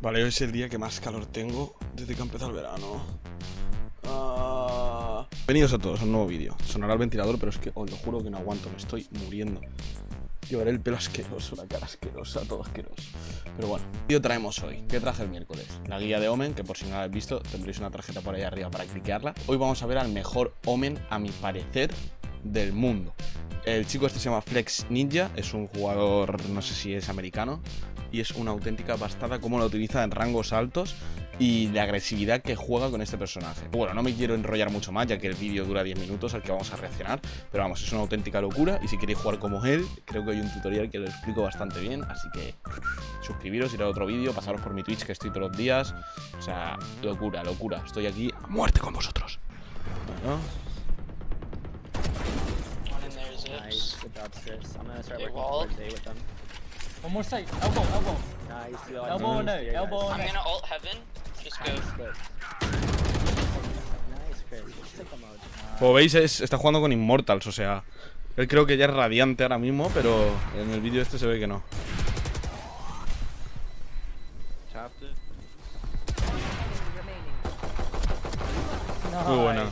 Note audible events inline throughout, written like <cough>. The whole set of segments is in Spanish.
Vale, hoy es el día que más calor tengo desde que ha empezado el verano. Ah. Bienvenidos a todos a un nuevo vídeo. Sonará el ventilador, pero es que os lo juro que no aguanto, me estoy muriendo. Llevaré el pelo asqueroso, la cara asquerosa, todo asqueroso. Pero bueno, ¿qué traemos hoy? ¿Qué traje el miércoles? La guía de Omen, que por si no la habéis visto, tendréis una tarjeta por ahí arriba para cliquearla. Hoy vamos a ver al mejor Omen, a mi parecer, del mundo. El chico este se llama Flex Ninja, es un jugador, no sé si es americano, y es una auténtica bastada cómo lo utiliza en rangos altos y de agresividad que juega con este personaje. Bueno, no me quiero enrollar mucho más, ya que el vídeo dura 10 minutos al que vamos a reaccionar, pero vamos, es una auténtica locura y si queréis jugar como él, creo que hay un tutorial que lo explico bastante bien, así que suscribiros, ir a otro vídeo, pasaros por mi Twitch que estoy todos los días, o sea, locura, locura, estoy aquí a muerte con vosotros. Bueno, good job, sis. I'm gonna start They working walled. towards A with them. One more side. Elbow, elbow. Nice, yo, Elbow here, guys. elbow I'm gonna ult heaven. Just go. Como veis, es- está jugando con Immortals, o sea, él creo que ya es radiante ahora mismo, pero en el vídeo este se ve que no. Muy buena.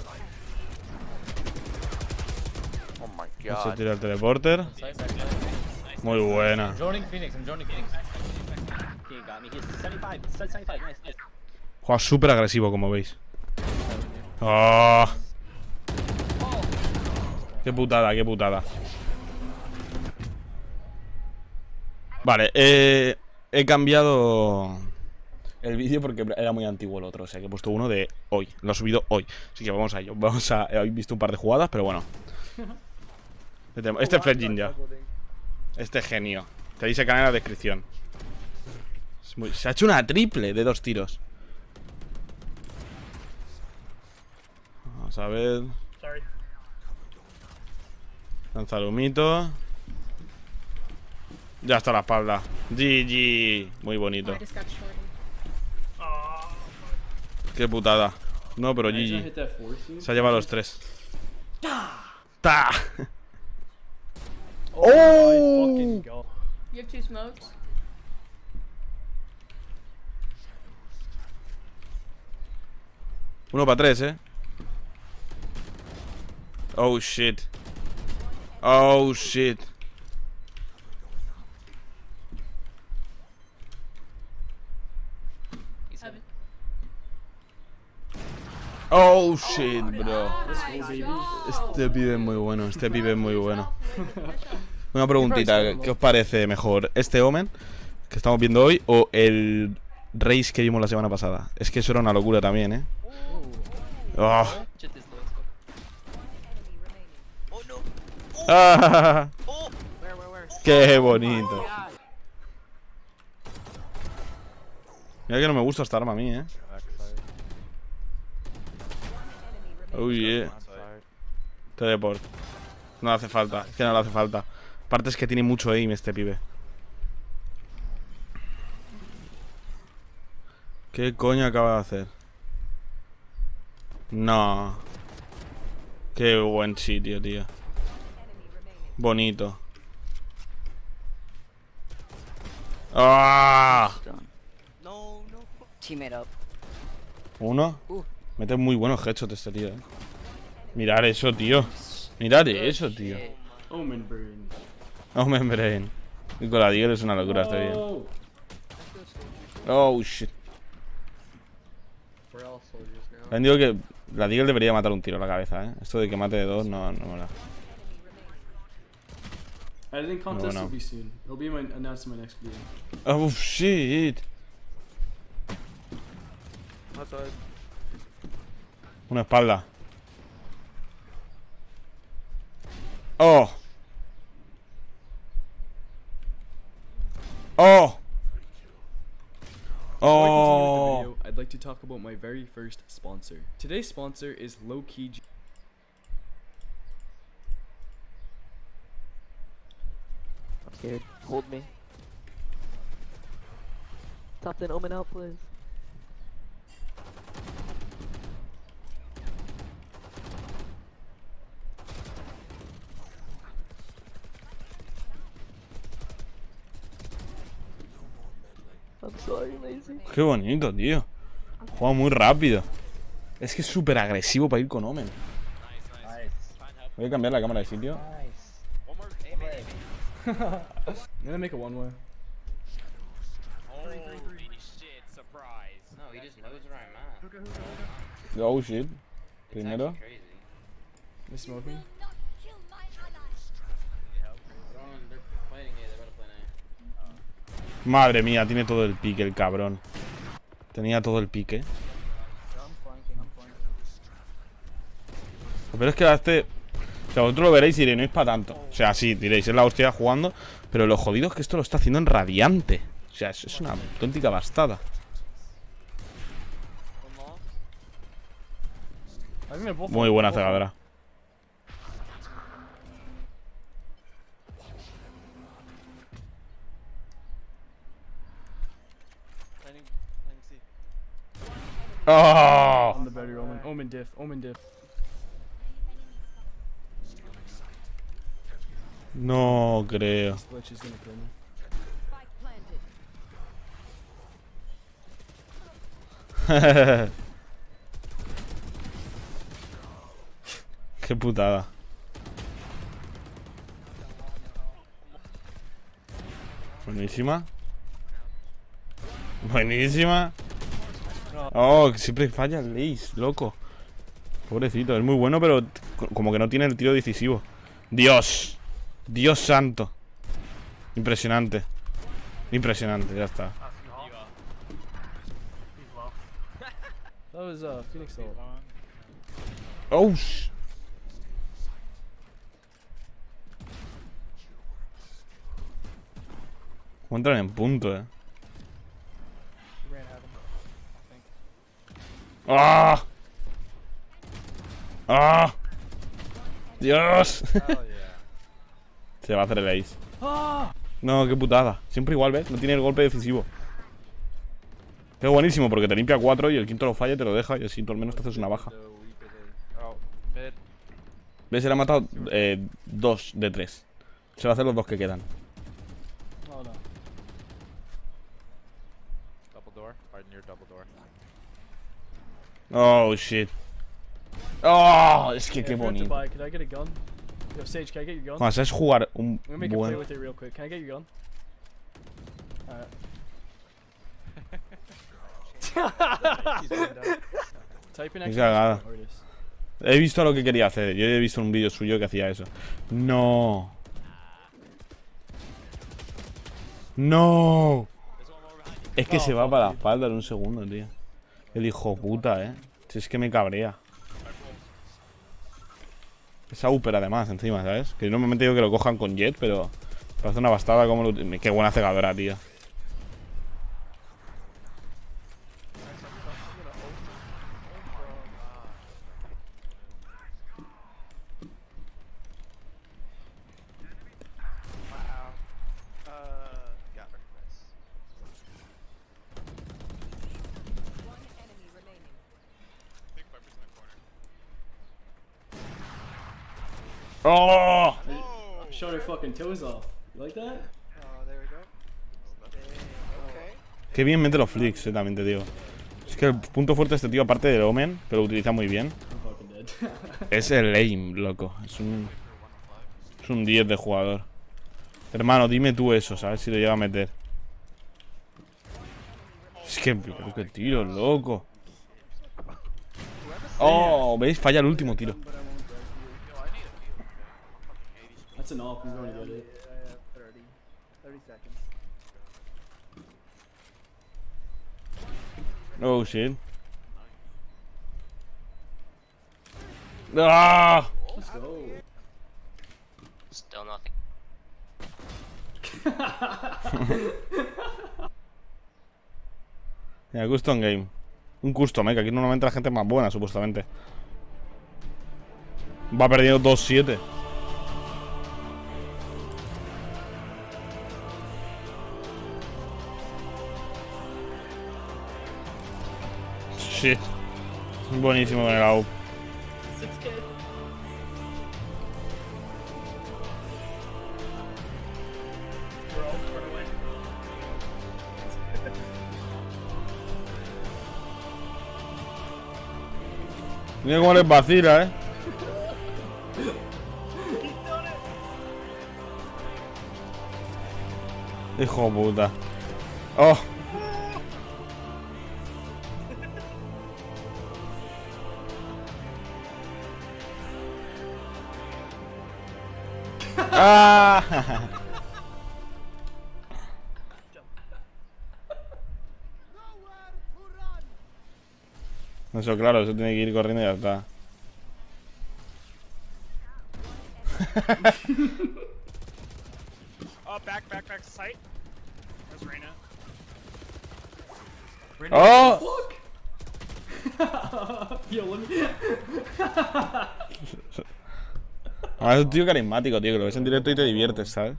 My Se god. tira el teleporter. Muy buena. I'm joining Phoenix. I'm joining Phoenix. He got me. He's 75. He's 75. Nice, nice. Juega súper agresivo, como veis. ¡Oh! Qué putada, qué putada. Vale, eh, he cambiado el vídeo porque era muy antiguo el otro. O sea que he puesto uno de hoy. Lo he subido hoy. Así que vamos a ello. Vamos a. Habéis visto un par de jugadas, pero bueno. Este, este es Fred Ninja. Este genio. Tenéis el canal en la descripción. Es muy- se ha hecho una triple de dos tiros. Vamos a ver. Sorry. Lanza el humito. Ya está la espalda. GG. Muy bonito. Shorted. Qué putada. No, pero GG. Se ha llevado los tres. ¡Ta! ¡Oh! Go. You have two smokes? Uno para tres, eh. Oh shit. Oh shit. Heaven. Oh shit, bro. Este pibe es muy bueno, este pibe es muy bueno. Una preguntita, ¿qué os parece mejor? ¿Este Omen que estamos viendo hoy o el Race que vimos la semana pasada? Es que eso era una locura también, ¿eh? Oh. Go. Oh. Ah, Oh. ¡Qué bonito! Mira que no me gusta esta arma a mí, ¿eh? Oh yeah. Teleport. No le hace falta, es que no le hace falta. Aparte es que tiene mucho aim este pibe. ¿Qué coño acaba de hacer? No. Qué buen sitio, tío. Bonito. ¡Ah! No, no. Teammate up. ¿Uno? Mete muy buenos headshots este tío, eh. Mirar eso, tío. Mirar eso, tío. Omen burn. Omen Brain. Y con la Deagle es una locura este tío. Oh, shit. También digo que la Deagle debería matar un tiro a la cabeza, eh. Esto de que mate de dos no, no mola. Editing contest no. will be soon. It'll be my announced in my next video. Oh, shit. Una espalda. Oh. Oh. Before I continue with the Oh. video, I'd like to talk about my very first sponsor. Today's sponsor is Low Key. G- I'm scared. Hold me. Top 10 Omen out, please. I'm sorry. Qué bonito, tío. Juega muy rápido. Es que es súper agresivo para ir con Omen. Voy a cambiar la cámara de sitio. Nice. <laughs> Make a one way. Holy shit. No, he Madre mía, tiene todo el pique el cabrón. Tenía todo el pique. Pero es que a este. O sea, vosotros lo veréis y diréis, no es para tanto. O sea, sí, diréis, es la hostia jugando. Pero lo jodido es que esto lo está haciendo en radiante. O sea, es, es una auténtica bastada. Muy buena cegadora. ¡Oh! On the better Omen. Omen diff. Omen diff. No creo. Glitch is gonna kill me. <laughs> Qué putada. Buenísima. Buenísima. Oh, siempre falla el Lace, loco. Pobrecito, es muy bueno, pero co- como que no tiene el tiro decisivo. Dios. Dios santo. Impresionante. Impresionante, ya está. Oh. sh- ¿Cómo entran en punto, eh? ¡Ah! ¡Ah! ¡Dios! Yeah. <laughs> Se va a hacer el ace. No, qué putada. Siempre igual, ¿ves? No tiene el golpe decisivo. Qué buenísimo, porque te limpia 4 y el quinto lo falla y te lo deja y así tú al menos te haces una baja. Oh. ¿Ves? Él ha matado 2 de 3. Se va a hacer los dos que quedan. Oh, shit. Oh, es que Yeah, qué bonito. buy, could I get a gun? Yo, Sage, can I get your gun? Cuando sabes jugar un I'm make a play buen... with it real quick. Can I get your gun? Alright. <laughs> Qué cagada. He visto lo que quería hacer. Yo he visto un vídeo suyo que hacía eso. No. No. Es que se va para la espalda en un segundo, tío. El hijo puta, eh. Si es que me cabrea. Esa Uper además, encima, ¿sabes? Que normalmente digo que lo cojan con jet, pero parece una bastada como lo... Qué buena cegadora, tío. Wow. Uh, got her. Nice. One enemy remaining. Big Viper's in the corner. ¡Oh! Oh! Shut her fucking toes off. You like that? Oh, there we go. Okay. Qué bien mete los flicks, eh, también te digo. Es que el punto fuerte de este tío, aparte del Omen, que lo utiliza muy bien, <laughs> es el aim, loco. Es un. Es un 10 de jugador. Hermano, dime tú eso, ¿sabes? Si lo llega a meter. Es que. pero qué tiro, loco. Oh, ¿veis? Falla el último tiro. That's an op. I'm going to get it. I have 30. 30 seconds. Oh, shit. ¡Ah! Let's go. Still nothing. <laughs> Mira, custom game. Un custom, eh, que aquí normalmente la gente es más buena, supuestamente. Va perdiendo 2-7. sí. Buenísimo con el AUP. Mira cómo les vacila, eh. Hijo puta. Oh. Ah. Eso, claro, eso tiene que ir corriendo y ya está. <laughs> Oh, back, back, back, sight. There's Reyna. ¡Oh! <laughs> Yo, let me. <laughs> Ah, es un tío carismático, tío, que lo ves en directo y te diviertes, ¿sabes?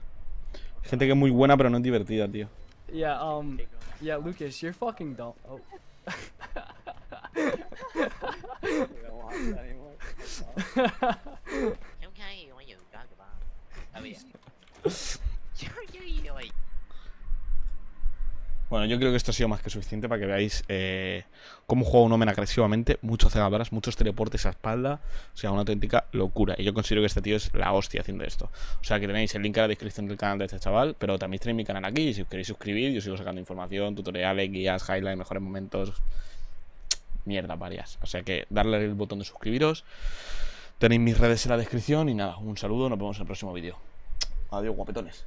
Hay gente que es muy buena pero no es divertida, tío. Yeah, um, yeah, Lucas, you're fucking dumb. Oh. <laughs> <laughs> yo creo que esto ha sido más que suficiente para que veáis eh, cómo juega un Omen agresivamente, muchos cegadoras, muchos teleportes a espalda, o sea, una auténtica locura. Y yo considero que este tío es la hostia haciendo esto. O sea, que tenéis el link en la descripción del canal de este chaval, pero también tenéis mi canal aquí, y si os queréis suscribir, yo sigo sacando información, tutoriales, guías, highlights, mejores momentos, mierda varias. O sea que darle el botón de suscribiros, tenéis mis redes en la descripción y nada, un saludo, nos vemos en el próximo vídeo. Adiós, guapetones.